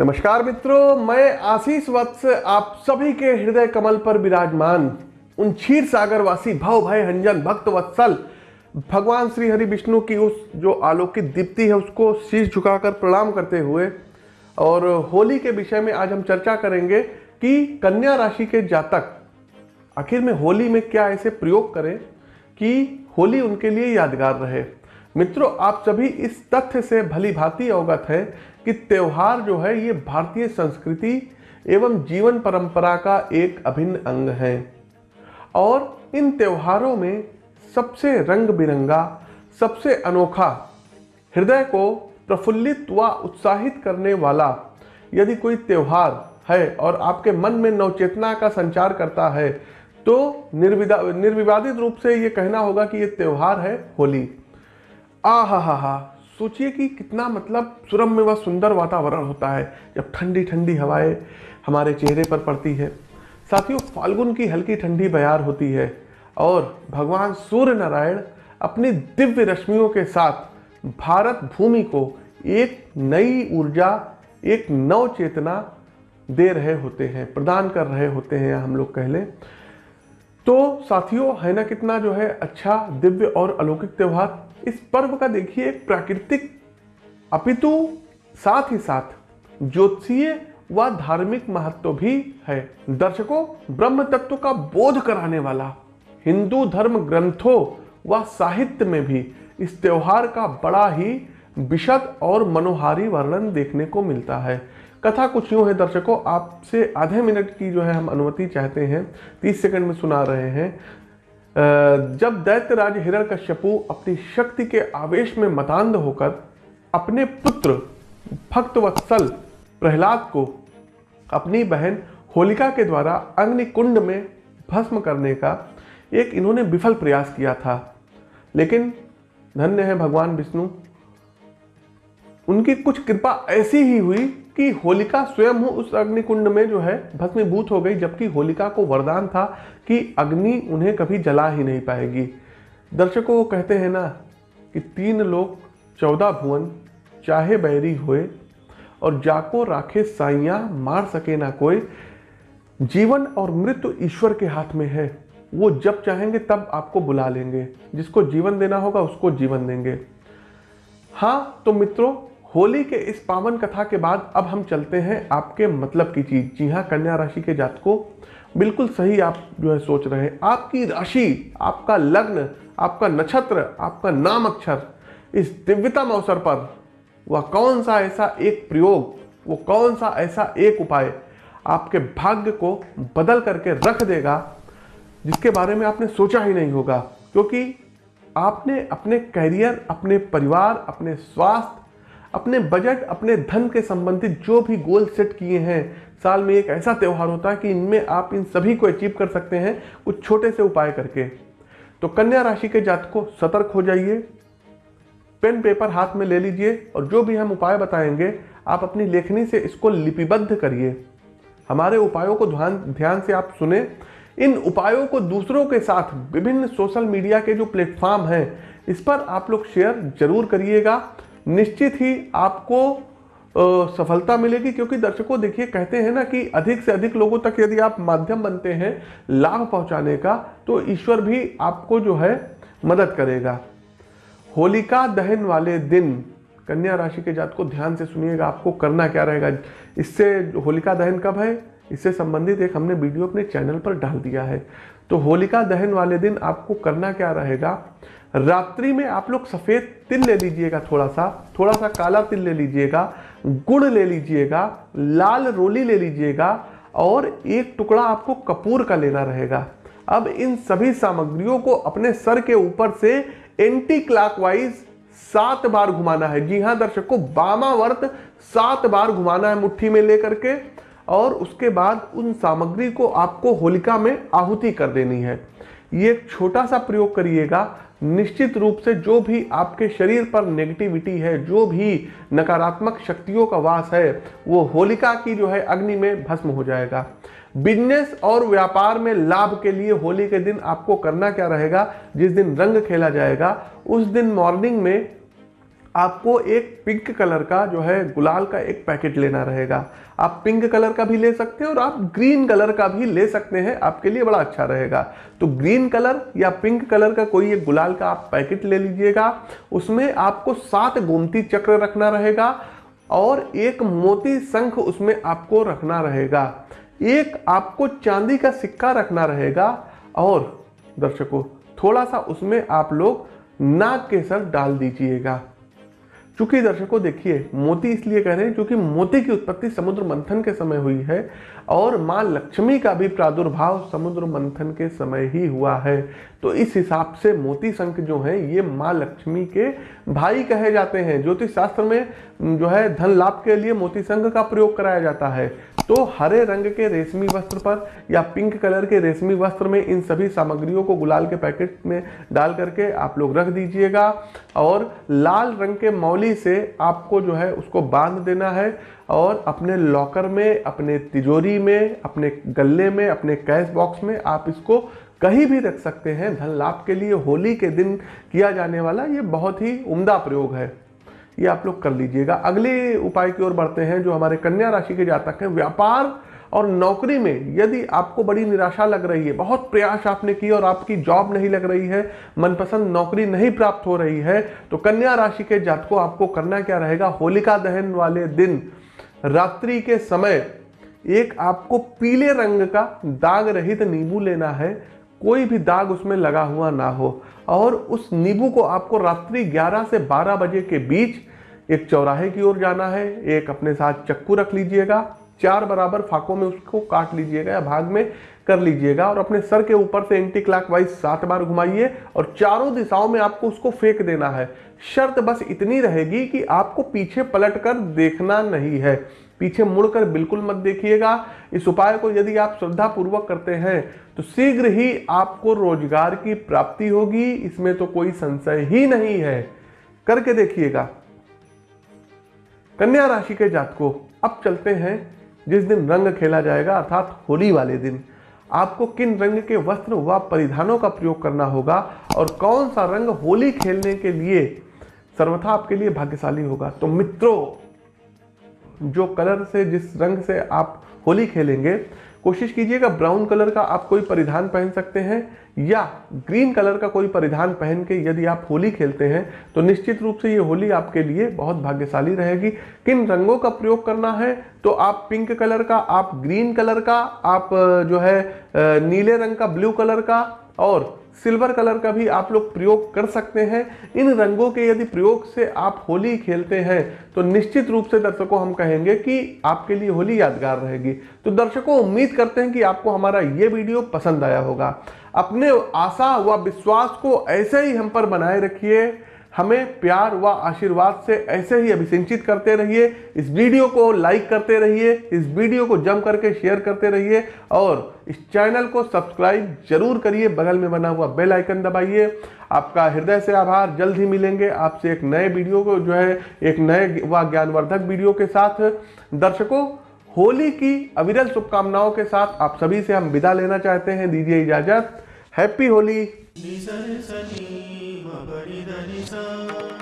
नमस्कार मित्रों, मैं आशीष वत्स आप सभी के हृदय कमल पर विराजमान, उन क्षीर सागर वासी भव भय हंजन भक्त वत्सल, भगवान श्री हरि विष्णु की उस जो आलोकित दीप्ति है, उसको शीश झुकाकर प्रणाम करते हुए, और होली के विषय में आज हम चर्चा करेंगे कि कन्या राशि के जातक, आखिर में होली में क्या ऐसे प्रयोग करें कि होली उनके लिए यादगार रहे। मित्रों, आप सभी इस तथ्य से भली भांति अवगत है कि त्यौहार जो है, ये भारतीय संस्कृति एवं जीवन परंपरा का एक अभिन्न अंग है। और इन त्योहारों में सबसे रंग बिरंगा सबसे अनोखा, हृदय को प्रफुल्लित व उत्साहित करने वाला यदि कोई त्यौहार है और आपके मन में नवचेतना का संचार करता है तो निर्विदा, निर्विवादित रूप से ये कहना होगा कि ये त्यौहार है होली। आ हा हा हा। सोचिए कि कितना मतलब सुरम्य व सुंदर वातावरण होता है, जब ठंडी ठंडी हवाएँ हमारे चेहरे पर पड़ती है। साथियों, फाल्गुन की हल्की ठंडी बयार होती है और भगवान सूर्य नारायण अपनी दिव्य रश्मियों के साथ भारत भूमि को एक नई ऊर्जा, एक नव चेतना दे रहे होते हैं, प्रदान कर रहे होते हैं, हम लोग कह लें। तो साथियों है ना कितना जो है अच्छा दिव्य और अलौकिक त्यौहार। इस पर्व का देखिए, एक प्राकृतिक अपितु साथ ही साथ ज्योतिषीय व धार्मिक महत्व भी है। दर्शकों, ब्रह्म तत्व का बोध कराने वाला हिंदू धर्म ग्रंथों व साहित्य में भी इस त्योहार का बड़ा ही विशद और मनोहारी वर्णन देखने को मिलता है। कथा कुछ यूँ है दर्शकों, आपसे आधे मिनट की जो है हम अनुमति चाहते हैं, तीस सेकंड में सुना रहे हैं। जब दैत्य राज हिरण कश्यपु अपनी शक्ति के आवेश में मतान्ध होकर अपने पुत्र भक्त वत्सल प्रहलाद को अपनी बहन होलिका के द्वारा अग्नि कुंड में भस्म करने का एक इन्होंने विफल प्रयास किया था। लेकिन धन्य है भगवान विष्णु, उनकी कुछ कृपा ऐसी ही हुई कि होलिका स्वयं हो, उस अग्निकुंड में जो है, भस्मीभूत हो गई, जबकि होलिका को वरदान था कि अग्नि उन्हें कभी जला ही नहीं पाएगी। दर्शकों वो कहते हैं ना कि तीन लोग, चौदह भुवन, चाहे बैरी हुए, और जाको राखे साइया, मार सके ना कोई, जीवन और मृत्यु ईश्वर के हाथ में है। वो जब चाहेंगे, तब आपको बुला लेंगे। जिसको जीवन देना होगा, उसको जीवन देंगे। हाँ तो मित्रों होली के इस पावन कथा के बाद अब हम चलते हैं आपके मतलब की चीज़। जी हाँ कन्या राशि के जात को बिल्कुल सही आप जो है सोच रहे हैं। आपकी राशि, आपका लग्न, आपका नक्षत्र, आपका नाम अक्षर, इस दिव्यतम अवसर पर वह कौन सा ऐसा एक प्रयोग, वो कौन सा ऐसा एक उपाय आपके भाग्य को बदल करके रख देगा, जिसके बारे में आपने सोचा ही नहीं होगा। क्योंकि आपने अपने करियर, अपने परिवार, अपने स्वास्थ्य अपने बजट अपने धन के संबंधित जो भी गोल सेट किए हैं, साल में एक ऐसा त्यौहार होता है कि इनमें आप इन सभी को अचीव कर सकते हैं कुछ छोटे से उपाय करके। तो कन्या राशि के जात को सतर्क हो जाइए। पेन, पेपर हाथ में ले लीजिए और जो भी हम उपाय बताएँगे, आप अपनी लेखनी से इसको लिपिबद्ध करिए। हमारे उपायों को ध्यान ध्यान से आप सुने। इन उपायों को दूसरों के साथ, विभिन्न सोशल मीडिया के जो प्लेटफॉर्म हैं, इस पर आप लोग शेयर ज़रूर करिएगा। निश्चित ही आपको सफलता मिलेगी क्योंकि दर्शकों देखिए कहते हैं ना कि अधिक से अधिक लोगों तक यदि आप माध्यम बनते हैं लाभ पहुँचाने का तो ईश्वर भी आपको जो है मदद करेगा। होलिका दहन वाले दिन, कन्या राशि के जात को ध्यान से सुनिएगा आपको करना क्या रहेगा। इससे होलिका दहन कब है? इससे संबंधित एक हमने वीडियो अपने चैनल पर डाल दिया है। तो होलिका दहन वाले दिन आपको करना क्या रहेगा? रात्रि में आप लोग सफ़ेद तिल ले लीजिएगा थोड़ा सा थोड़ा सा काला तिल ले लीजिएगा, गुड़ ले लीजिएगा, लाल रोली ले लीजिएगा और एक टुकड़ा आपको कपूर का लेना रहेगा। अब इन सभी सामग्रियों को अपने सर के ऊपर से एंटी क्लॉकवाइज सात बार घुमाना है। जी हाँ दर्शकों, बामावर्त सात बार घुमाना है मुट्ठी में लेकर के। और उसके बाद उन सामग्री को आपको होलिका में आहुति कर देनी है। ये एक छोटा सा प्रयोग करिएगा। निश्चित रूप से जो भी आपके शरीर पर नेगेटिविटी है, जो भी नकारात्मक शक्तियों का वास है, वो होलिका की जो है अग्नि में भस्म हो जाएगा। बिज़नेस और व्यापार में लाभ के लिए होली के दिन आपको करना क्या रहेगा? जिस दिन रंग खेला जाएगा, उस दिन मॉर्निंग में आपको एक पिंक कलर का जो है गुलाल का एक पैकेट लेना रहेगा। आप पिंक कलर का भी ले सकते हैं और आप ग्रीन कलर का भी ले सकते हैं, आपके लिए बड़ा अच्छा रहेगा। तो ग्रीन कलर या पिंक कलर का कोई एक गुलाल का आप पैकेट ले लीजिएगा, उसमें आपको सात गोमती चक्र रखना रहेगा और एक मोती शंख उसमें आपको रखना रहेगा। एक आपको चांदी का सिक्का रखना रहेगा और दर्शकों, थोड़ा सा उसमें आप लोग नाग के सर डाल दीजिएगा। चूँकि दर्शकों, देखिए, मोती इसलिए कह रहे हैं क्योंकि मोती की उत्पत्ति समुद्र मंथन के समय हुई है और माँ लक्ष्मी का भी प्रादुर्भाव समुद्र मंथन के समय ही हुआ है। तो इस हिसाब से मोती शंख जो है, ये माँ लक्ष्मी के भाई कहे जाते हैं। ज्योतिष शास्त्र में जो है, धन लाभ के लिए मोती संघ का प्रयोग कराया जाता है। तो हरे रंग के रेशमी वस्त्र पर या पिंक कलर के रेशमी वस्त्र में इन सभी सामग्रियों को गुलाल के पैकेट में डाल करके आप लोग रख दीजिएगा और लाल रंग के मौली से आपको जो है उसको बाँध देना है और अपने लॉकर में, अपने तिजोरी में, अपने गले में, अपने कैश बॉक्स में आप इसको कहीं भी रख सकते हैं। धन लाभ के लिए होली के दिन किया जाने वाला ये बहुत ही उम्दा प्रयोग है। ये आप लोग कर लीजिएगा। अगले उपाय की ओर बढ़ते हैं जो हमारे कन्या राशि के जातक हैं। व्यापार और नौकरी में यदि आपको बड़ी निराशा लग रही है, बहुत प्रयास आपने किया और आपकी जॉब नहीं लग रही है, मनपसंद नौकरी नहीं प्राप्त हो रही है तो कन्या राशि के जातकों, आपको करना क्या रहेगा? होलिका दहन वाले दिन, रात्रि के समय एक आपको पीले रंग का दाग रहित नींबू लेना है, कोई भी दाग उसमें लगा हुआ ना हो। और उस नींबू को आपको रात्रि 11 से 12 बजे के बीच एक चौराहे की ओर जाना है, एक अपने साथ चक्कू रख लीजिएगा चार बराबर फाकों में उसको काट लीजिएगा या भाग में कर लीजिएगा और अपने सर के ऊपर से एंटी क्लॉकवाइज सात बार घुमाइए और चारों दिशाओं में आपको उसको फेंक देना है। शर्त बस इतनी रहेगी कि आपको पीछे पलट कर देखना नहीं है। पीछे मुड़कर बिल्कुल मत देखिएगा। इस उपाय को यदि आप श्रद्धा पूर्वक करते हैं तो शीघ्र ही आपको रोज़गार की प्राप्ति होगी। इसमें तो कोई संशय ही नहीं है। करके देखिएगा। कन्या राशि के जातकों, अब चलते हैं जिस दिन रंग खेला जाएगा, अर्थात होली वाले दिन, आपको किन रंग के वस्त्र व परिधानों का प्रयोग करना होगा और कौन सा रंग होली खेलने के लिए सर्वथा आपके लिए भाग्यशाली होगा? तो मित्रों, जो कलर से, जिस रंग से आप होली खेलेंगे कोशिश कीजिएगा ब्राउन कलर का आप कोई परिधान पहन सकते हैं या ग्रीन कलर का कोई परिधान पहन के यदि आप होली खेलते हैं तो निश्चित रूप से ये होली आपके लिए बहुत भाग्यशाली रहेगी। किन रंगों का प्रयोग करना है तो आप पिंक कलर का, आप ग्रीन कलर का, आप, जो है नीले रंग का, ब्लू कलर का और सिल्वर कलर का भी आप लोग प्रयोग कर सकते हैं। इन रंगों के यदि प्रयोग से आप होली खेलते हैं तो निश्चित रूप से दर्शकों हम कहेंगे कि आपके लिए होली यादगार रहेगी। तो दर्शकों, उम्मीद करते हैं कि आपको हमारा ये वीडियो पसंद आया होगा। अपने आशा व विश्वास को ऐसे ही हम पर बनाए रखिए। हमें प्यार व आशीर्वाद से ऐसे ही अभिसिंचित करते रहिए। इस वीडियो को लाइक करते रहिए, इस वीडियो को जम करके शेयर करते रहिए और इस चैनल को सब्सक्राइब ज़रूर करिए। बगल में बना हुआ बेल आइकन दबाइए। आपका हृदय से आभार। जल्द ही मिलेंगे आपसे एक नए वीडियो को, जो है एक नए व ज्ञानवर्धक वीडियो के साथ। दर्शकों, होली की अविरल शुभकामनाओं के साथ आप सभी से हम विदा लेना चाहते हैं। दीजिए इजाज़त। हैप्पी होली निसरे सनी मपरि धनि सा